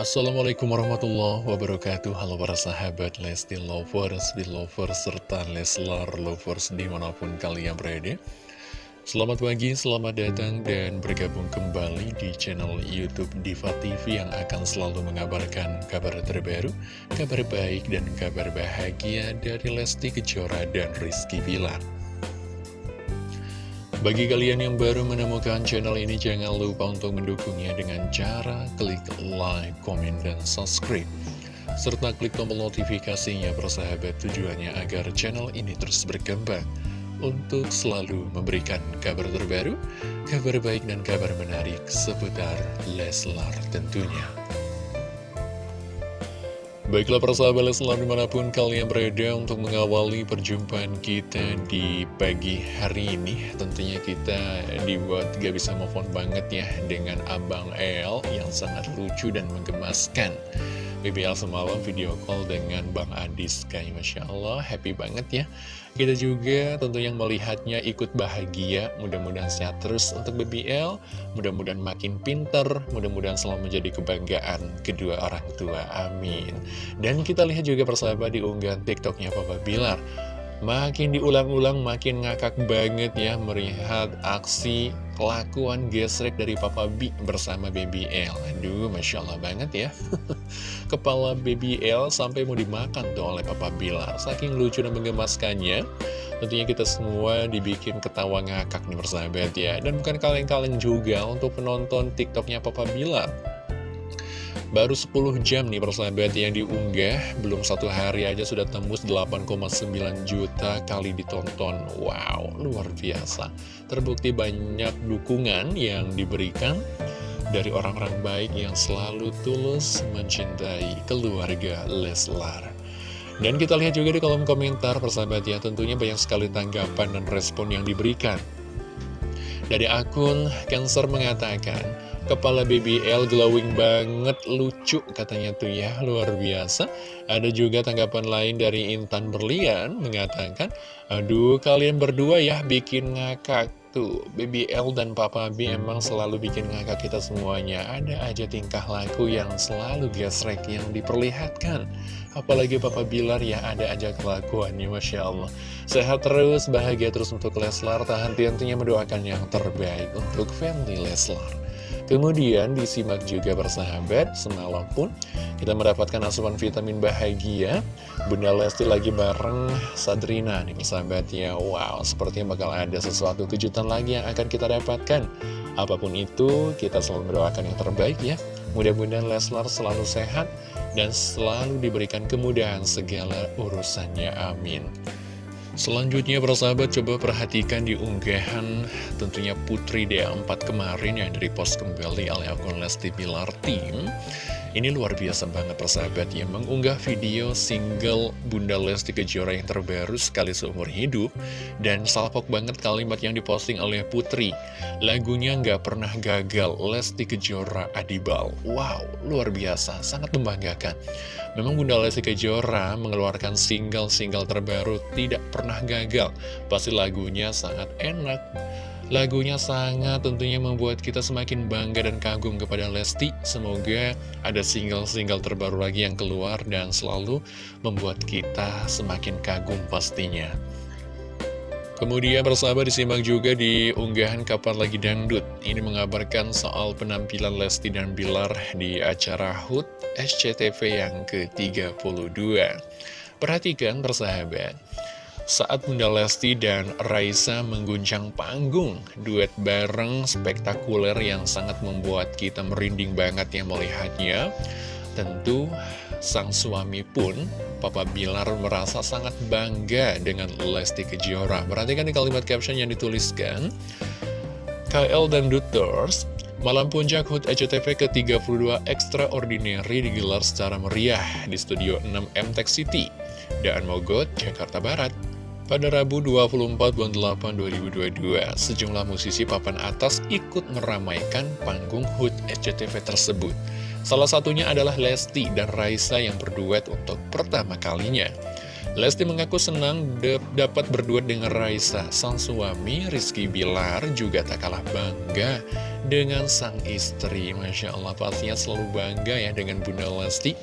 Assalamualaikum warahmatullahi wabarakatuh. Halo para sahabat Lesti Lovers, Belovers, serta Leslar Lovers di mana pun kalian berada. Selamat pagi, selamat datang dan bergabung kembali di channel Youtube Diva TV yang akan selalu mengabarkan kabar terbaru, kabar baik dan kabar bahagia dari Lesti Kejora dan Rizky Bilar bagi kalian yang baru menemukan channel ini, jangan lupa untuk mendukungnya dengan cara klik like, komen, dan subscribe. Serta klik tombol notifikasinya persahabat tujuannya agar channel ini terus berkembang untuk selalu memberikan kabar terbaru, kabar baik dan kabar menarik seputar Leslar tentunya. Baiklah persahabat Leslar di mana pun kalian berada untuk mengawali perjumpaan kita di pagi hari ini Tentunya kita dibuat gak bisa move on banget ya dengan Abang El yang sangat lucu dan menggemaskan BBL semalam video call dengan Bang Adis. Kayak Masya Allah happy banget ya. Kita juga tentu yang melihatnya ikut bahagia mudah-mudahan sehat terus untuk BBL mudah-mudahan makin pinter mudah-mudahan selalu menjadi kebanggaan kedua orang tua amin. Dan kita lihat juga persahabat di unggahan tiktoknya Papa Bilar Makin diulang-ulang makin ngakak banget ya melihat aksi kelakuan gesrek dari Papa B bersama Baby L. Aduh Masya Allah banget ya. Kepala Baby L sampai mau dimakan tuh oleh Papa Bilar. Saking lucu dan menggemaskannya Tentunya kita semua dibikin ketawa ngakak nih persahabat ya. Dan bukan kaleng-kaleng juga untuk penonton tiktoknya Papa Bilar Baru 10 jam nih persahabat yang diunggah. Belum satu hari aja sudah tembus 8,9 juta kali ditonton. Wow, luar biasa. Terbukti banyak dukungan yang diberikan Dari orang-orang baik yang selalu tulus mencintai keluarga Leslar. Dan kita lihat juga di kolom komentar persahabat ya Tentunya banyak sekali tanggapan dan respon yang diberikan. Dari akun Cancer mengatakan Kepala BBL glowing banget, lucu katanya tuh ya, luar biasa. Ada juga tanggapan lain dari Intan Berlian mengatakan, Aduh kalian berdua ya bikin ngakak. Tuh, BBL dan Papa B emang selalu bikin ngakak kita semuanya. Ada aja tingkah laku yang selalu gesrek yang diperlihatkan. Apalagi Papa Bilar ya ada aja kelakuannya, Masya Allah. Sehat terus, bahagia terus untuk Leslar. Tak henti-hentinya mendoakan yang terbaik untuk family Leslar. Kemudian disimak juga bersahabat, semalam pun kita mendapatkan asupan vitamin bahagia. Bunda Lesti lagi bareng Sadrina nih bersahabat ya. Wow, sepertinya bakal ada sesuatu kejutan lagi yang akan kita dapatkan. Apa pun itu, kita selalu mendoakan yang terbaik ya. Mudah-mudahan Leslar selalu sehat dan selalu diberikan kemudahan segala urusannya. Amin. Selanjutnya persahabat coba perhatikan di unggahan tentunya Putri D4 kemarin yang dari post kembali oleh akun Lesti Pilar Team ini luar biasa banget persahabat ya. Mengunggah video single Bunda Lesti Kejora yang terbaru sekali seumur hidup Dan salpok banget kalimat yang diposting oleh Putri. Lagunya nggak pernah gagal Lesti Kejora Adibal. Wow, luar biasa, sangat membanggakan. Memang Bunda Lesti Kejora mengeluarkan single-single terbaru tidak pernah gagal. Pasti lagunya sangat enak Lagunya sangat tentunya membuat kita semakin bangga dan kagum kepada Lesti. Semoga ada single-single terbaru lagi yang keluar dan selalu membuat kita semakin kagum pastinya. Kemudian bersama disimak juga di unggahan Kapan Lagi Dangdut. Ini mengabarkan soal penampilan Lesti dan Bilar di acara HUT SCTV yang ke-32. Perhatikan persahabat. Saat Bunda Lesti dan Raisa mengguncang panggung, duet bareng spektakuler yang sangat membuat kita merinding banget yang melihatnya. Tentu sang suami pun, Papa Bilar merasa sangat bangga dengan Lesti Kejora. Perhatikan di kalimat caption yang dituliskan, KL dan Duters Malam Puncak HUT ECTV ke-32 Extraordinary digelar secara meriah di Studio 6 MTech City, Daan Mogot, Jakarta Barat. Pada Rabu 24 bulan 8 2022, sejumlah musisi papan atas ikut meramaikan panggung HUT SCTV tersebut. Salah satunya adalah Lesti dan Raisa yang berduet untuk pertama kalinya. Lesti mengaku senang dapat berdua dengan Raisa. Sang suami Rizky Bilar juga tak kalah bangga dengan sang istri. Masya Allah, pastinya selalu bangga ya dengan Bunda Lesti.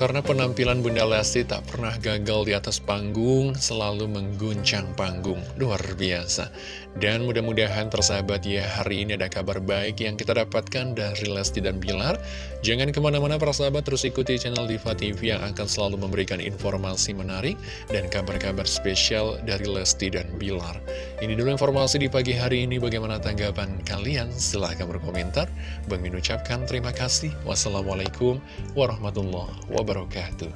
Karena penampilan Bunda Lesti tak pernah gagal di atas panggung, selalu mengguncang panggung. Luar biasa. Dan mudah-mudahan tersahabat ya, hari ini ada kabar baik yang kita dapatkan dari Lesti dan Bilar. Jangan ke mana-mana para sahabat, terus ikuti channel Diva TV yang akan selalu memberikan informasi menarik dan kabar-kabar spesial dari Lesti dan Bilar. Ini dulu informasi di pagi hari ini, bagaimana tanggapan kalian? Silahkan berkomentar. Bang Min ucapkan terima kasih. Wassalamualaikum warahmatullahi wabarakatuh wabarakatuh.